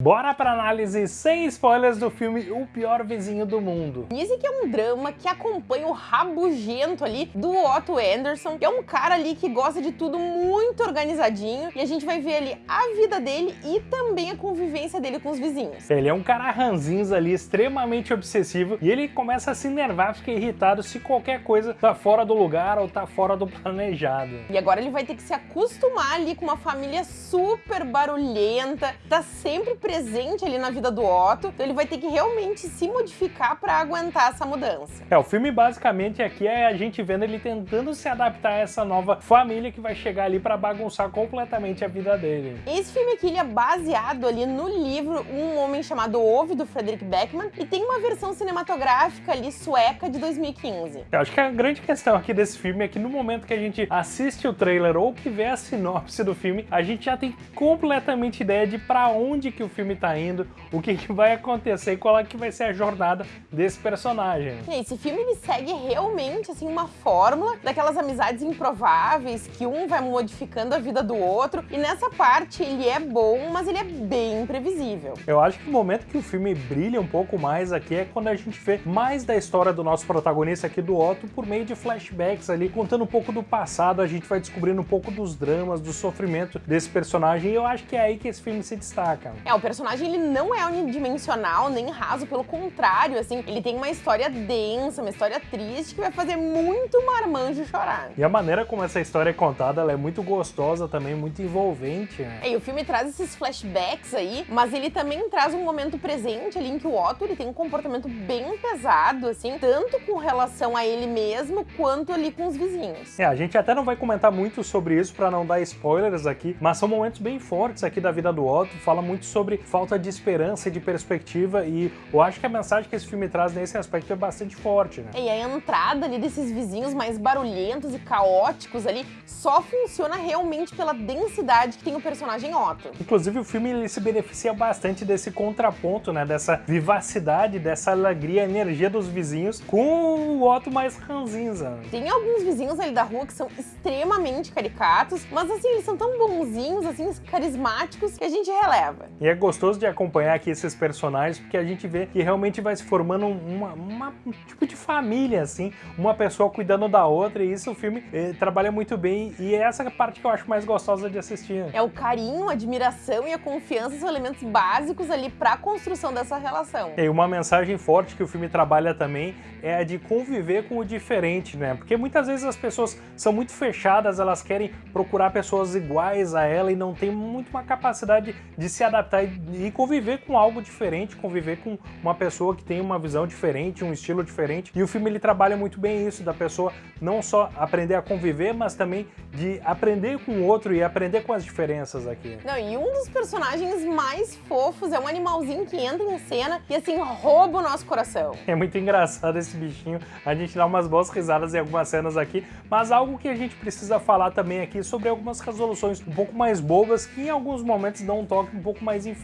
Bora pra análise sem spoilers do filme O Pior Vizinho do Mundo. Dizem que é um drama que acompanha o rabugento ali do Otto Anderson, que é um cara ali que gosta de tudo muito organizadinho, e a gente vai ver ali a vida dele e também a convivência dele com os vizinhos. Ele é um cara ranzinza ali, extremamente obsessivo, e ele começa a se enervar, fica irritado se qualquer coisa tá fora do lugar ou tá fora do planejado. E agora ele vai ter que se acostumar ali com uma família super barulhenta, tá sempre presente ali na vida do Otto, então ele vai ter que realmente se modificar para aguentar essa mudança. É, o filme basicamente aqui é a gente vendo ele tentando se adaptar a essa nova família que vai chegar ali para bagunçar completamente a vida dele. Esse filme aqui ele é baseado ali no livro Um Homem Chamado Ove, do Frederick Beckman, e tem uma versão cinematográfica ali sueca de 2015. Eu acho que a grande questão aqui desse filme é que no momento que a gente assiste o trailer ou que vê a sinopse do filme, a gente já tem completamente ideia de para onde que o filme tá indo, o que, que vai acontecer e qual é que vai ser a jornada desse personagem. Esse filme ele segue realmente assim uma fórmula daquelas amizades improváveis que um vai modificando a vida do outro e nessa parte ele é bom, mas ele é bem imprevisível. Eu acho que o momento que o filme brilha um pouco mais aqui é quando a gente vê mais da história do nosso protagonista aqui do Otto por meio de flashbacks ali, contando um pouco do passado, a gente vai descobrindo um pouco dos dramas, do sofrimento desse personagem e eu acho que é aí que esse filme se destaca. É, o personagem ele não é unidimensional nem raso, pelo contrário, assim, ele tem uma história densa, uma história triste que vai fazer muito marmanjo chorar. E a maneira como essa história é contada, ela é muito gostosa também, muito envolvente. Né? É, e o filme traz esses flashbacks aí, mas ele também traz um momento presente ali em que o Otto ele tem um comportamento bem pesado, assim, tanto com relação a ele mesmo, quanto ali com os vizinhos. É, a gente até não vai comentar muito sobre isso para não dar spoilers aqui, mas são momentos bem fortes aqui da vida do Otto, fala muito sobre falta de esperança e de perspectiva e eu acho que a mensagem que esse filme traz nesse aspecto é bastante forte, né? E a entrada ali desses vizinhos mais barulhentos e caóticos ali só funciona realmente pela densidade que tem o personagem Otto. Inclusive o filme ele se beneficia bastante desse contraponto, né? Dessa vivacidade, dessa alegria, energia dos vizinhos com o Otto mais ranzinza. Tem alguns vizinhos ali da rua que são extremamente caricatos, mas assim, eles são tão bonzinhos, assim, carismáticos, que a gente releva. E é gostoso de acompanhar aqui esses personagens, porque a gente vê que realmente vai se formando uma, uma um tipo de família, assim, uma pessoa cuidando da outra, e isso o filme eh, trabalha muito bem, e é essa parte que eu acho mais gostosa de assistir. É o carinho, a admiração e a confiança são elementos básicos ali para a construção dessa relação. E uma mensagem forte que o filme trabalha também é a de conviver com o diferente, né? Porque muitas vezes as pessoas são muito fechadas, elas querem procurar pessoas iguais a ela e não tem muito uma capacidade de se adaptar e conviver com algo diferente, conviver com uma pessoa que tem uma visão diferente, um estilo diferente. E o filme ele trabalha muito bem isso, da pessoa não só aprender a conviver, mas também de aprender com o outro e aprender com as diferenças aqui. Não, e um dos personagens mais fofos é um animalzinho que entra em cena e assim rouba o nosso coração. É muito engraçado esse bichinho, a gente dá umas boas risadas em algumas cenas aqui, mas algo que a gente precisa falar também aqui sobre algumas resoluções um pouco mais bobas que em alguns momentos dão um toque um pouco mais infantil,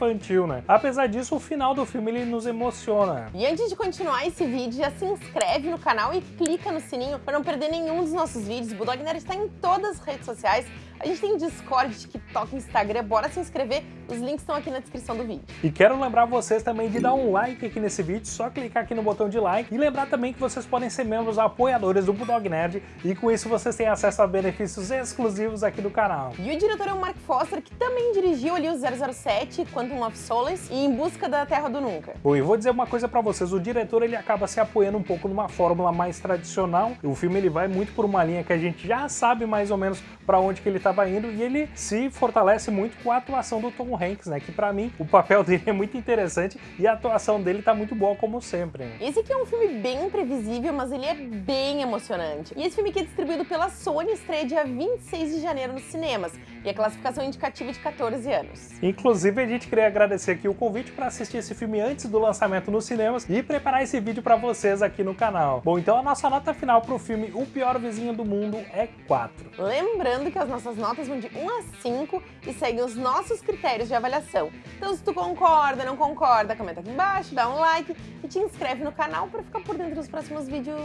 né? Apesar disso, o final do filme ele nos emociona. E antes de continuar esse vídeo, já se inscreve no canal e clica no sininho para não perder nenhum dos nossos vídeos. O Bulldog Nerd está em todas as redes sociais. A gente tem Discord, TikTok, Instagram, bora se inscrever, os links estão aqui na descrição do vídeo. E quero lembrar vocês também de dar um like aqui nesse vídeo, só clicar aqui no botão de like e lembrar também que vocês podem ser membros apoiadores do Bulldog Nerd e com isso vocês têm acesso a benefícios exclusivos aqui do canal. E o diretor é o Mark Foster, que também dirigiu ali o 007, Quantum of Solace e Em Busca da Terra do Nunca. Bom, e vou dizer uma coisa pra vocês, o diretor ele acaba se apoiando um pouco numa fórmula mais tradicional, o filme ele vai muito por uma linha que a gente já sabe mais ou menos pra onde que ele estava indo e ele se fortalece muito com a atuação do Tom Hanks, né, que pra mim o papel dele é muito interessante e a atuação dele tá muito boa como sempre. Esse aqui é um filme bem imprevisível, mas ele é bem emocionante. E esse filme aqui é distribuído pela Sony, estreia dia 26 de janeiro nos cinemas e a classificação indicativa de 14 anos. Inclusive, a gente queria agradecer aqui o convite para assistir esse filme antes do lançamento nos cinemas e preparar esse vídeo para vocês aqui no canal. Bom, então a nossa nota final para o filme O Pior Vizinho do Mundo é 4. Lembrando que as nossas notas vão de 1 a 5 e seguem os nossos critérios de avaliação. Então, se tu concorda, não concorda, comenta aqui embaixo, dá um like e te inscreve no canal para ficar por dentro dos próximos vídeos.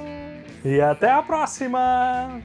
E até a próxima!